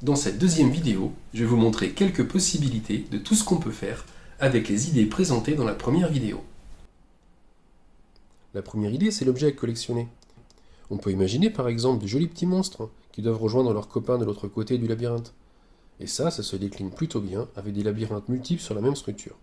Dans cette deuxième vidéo, je vais vous montrer quelques possibilités de tout ce qu'on peut faire avec les idées présentées dans la première vidéo. La première idée, c'est l'objet à collectionner. On peut imaginer par exemple de jolis petits monstres qui doivent rejoindre leurs copains de l'autre côté du labyrinthe. Et ça, ça se décline plutôt bien avec des labyrinthes multiples sur la même structure.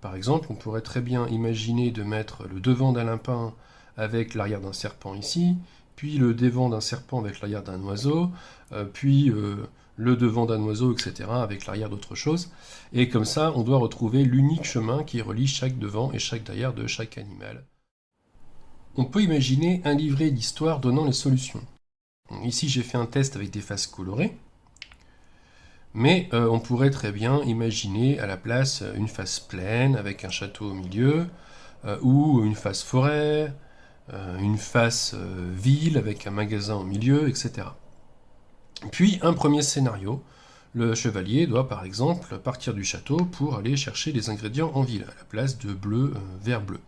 Par exemple, on pourrait très bien imaginer de mettre le devant d'un lapin avec l'arrière d'un serpent ici, puis le devant d'un serpent avec l'arrière d'un oiseau, euh, puis euh, le devant d'un oiseau, etc., avec l'arrière d'autre chose. Et comme ça, on doit retrouver l'unique chemin qui relie chaque devant et chaque derrière de chaque animal. On peut imaginer un livret d'histoire donnant les solutions. Ici, j'ai fait un test avec des faces colorées. Mais euh, on pourrait très bien imaginer à la place une face pleine avec un château au milieu, euh, ou une face forêt, euh, une face ville avec un magasin au milieu, etc. Puis un premier scénario, le chevalier doit par exemple partir du château pour aller chercher les ingrédients en ville, à la place de bleu, vert, bleu.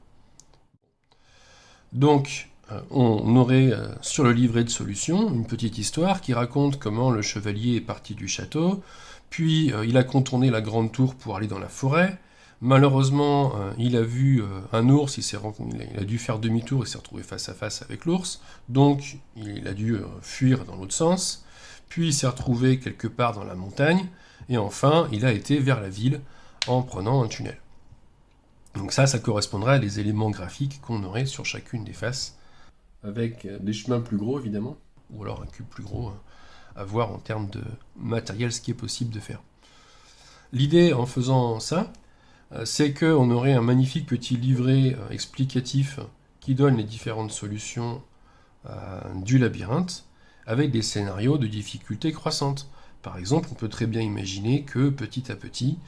Donc, euh, on aurait euh, sur le livret de solutions une petite histoire qui raconte comment le chevalier est parti du château, puis euh, il a contourné la grande tour pour aller dans la forêt. Malheureusement, il a vu un ours, il a dû faire demi-tour et s'est retrouvé face à face avec l'ours, donc il a dû fuir dans l'autre sens, puis il s'est retrouvé quelque part dans la montagne, et enfin il a été vers la ville en prenant un tunnel. Donc ça, ça correspondrait à des éléments graphiques qu'on aurait sur chacune des faces avec euh, des chemins plus gros évidemment, ou alors un cube plus gros euh, à voir en termes de matériel ce qui est possible de faire. L'idée en faisant ça, euh, c'est qu'on aurait un magnifique petit livret explicatif qui donne les différentes solutions du labyrinthe, avec des scénarios de difficulté croissante. Par exemple, on peut très bien imaginer que petit à petit,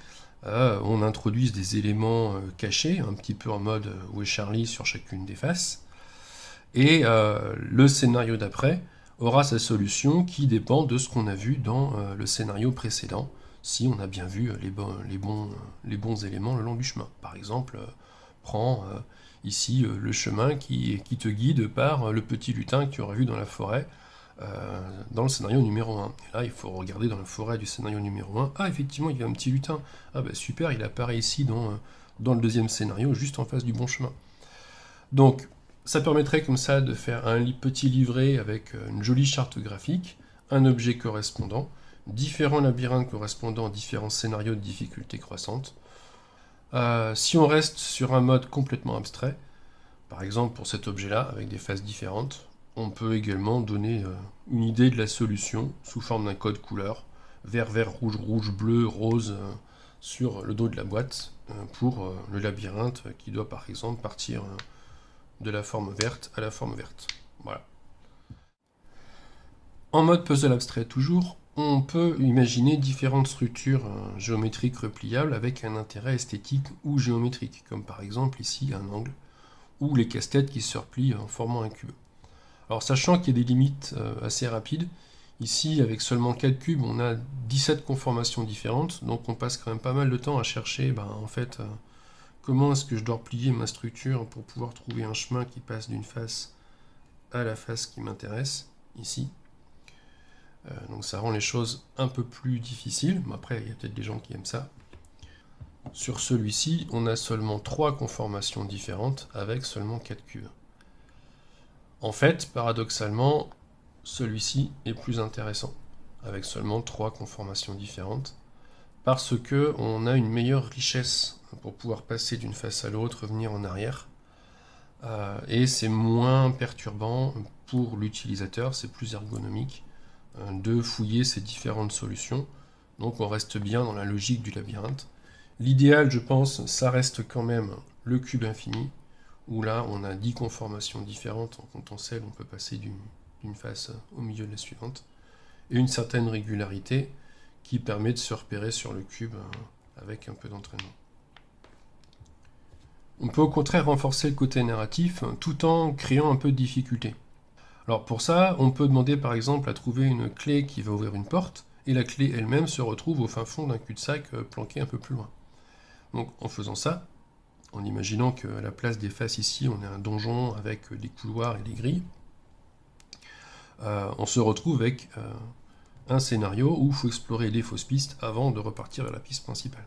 on introduise des éléments cachés, un petit peu en mode où est Charlie sur chacune des faces, et euh, le scénario d'après aura sa solution qui dépend de ce qu'on a vu dans euh, le scénario précédent, si on a bien vu les, bons, éléments le long du chemin. Par exemple, euh, prends ici le chemin qui, te guide par le petit lutin que tu aurais vu dans la forêt, dans le scénario numéro 1. Et là, il faut regarder dans la forêt du scénario numéro 1. Ah, effectivement, il y a un petit lutin. Ah, bah super, il apparaît ici dans, dans le deuxième scénario, juste en face du bon chemin. Donc, ça permettrait comme ça de faire un petit livret avec euh, une jolie charte graphique, un objet correspondant, différents labyrinthes correspondant à différents scénarios de difficulté croissante. Euh, si on reste sur un mode complètement abstrait, par exemple pour cet objet-là, avec des faces différentes, on peut également donner euh, une idée de la solution sous forme d'un code couleur, vert, vert, rouge, rouge, bleu, rose, sur le dos de la boîte, pour le labyrinthe qui doit par exemple partir de la forme verte à la forme verte. Voilà. En mode puzzle abstrait toujours, on peut imaginer différentes structures euh, géométriques repliables avec un intérêt esthétique ou géométrique, comme par exemple ici un angle, ou les casse-têtes qui se replient en formant un cube. Alors sachant qu'il y a des limites euh, assez rapides, ici avec seulement 4 cubes on a 17 conformations différentes, donc on passe quand même pas mal de temps à chercher ben, en fait euh, Comment est-ce que je dois replier ma structure pour pouvoir trouver un chemin qui passe d'une face à la face qui m'intéresse, ici. Euh, donc ça rend les choses un peu plus difficiles, mais après il y a peut-être des gens qui aiment ça. Sur celui-ci, on a seulement trois conformations différentes avec seulement 4 cubes. En fait, paradoxalement, celui-ci est plus intéressant, avec seulement trois conformations différentes, parce que on a une meilleure richesse pour pouvoir passer d'une face à l'autre, revenir en arrière. Euh, et c'est moins perturbant pour l'utilisateur, c'est plus ergonomique euh, de fouiller ces différentes solutions. Donc on reste bien dans la logique du labyrinthe. L'idéal, je pense, ça reste quand même le cube infini, où là on a 10 conformations différentes. En comptant celles, on peut passer d'une face au milieu de la suivante. Et une certaine régularité qui permet de se repérer sur le cube euh, avec un peu d'entraînement. On peut au contraire renforcer le côté narratif tout en créant un peu de difficulté. Alors pour ça, on peut demander par exemple à trouver une clé qui va ouvrir une porte, et la clé elle-même se retrouve au fin fond d'un cul-de-sac euh, planqué un peu plus loin. Donc en faisant ça, en imaginant qu'à la place des faces ici, on a un donjon avec des couloirs et des grilles, euh, on se retrouve avec euh, un scénario où il faut explorer des fausses pistes avant de repartir vers la piste principale.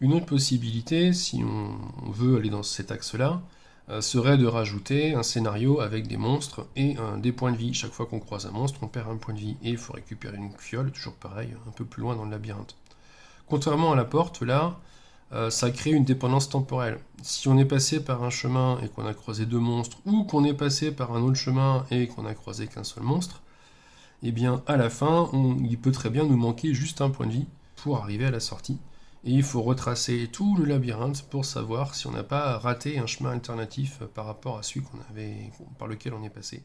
Une autre possibilité, si on veut aller dans cet axe-là, euh, serait de rajouter un scénario avec des monstres et des points de vie. Chaque fois qu'on croise un monstre, on perd un point de vie. Et il faut récupérer une fiole, toujours pareil, un peu plus loin dans le labyrinthe. Contrairement à la porte, là, euh, ça crée une dépendance temporelle. Si on est passé par un chemin et qu'on a croisé deux monstres, ou qu'on est passé par un autre chemin et qu'on a croisé qu'un seul monstre, eh bien à la fin, il peut très bien nous manquer juste un point de vie pour arriver à la sortie. Et il faut retracer tout le labyrinthe pour savoir si on n'a pas raté un chemin alternatif par rapport à celui par lequel on est passé.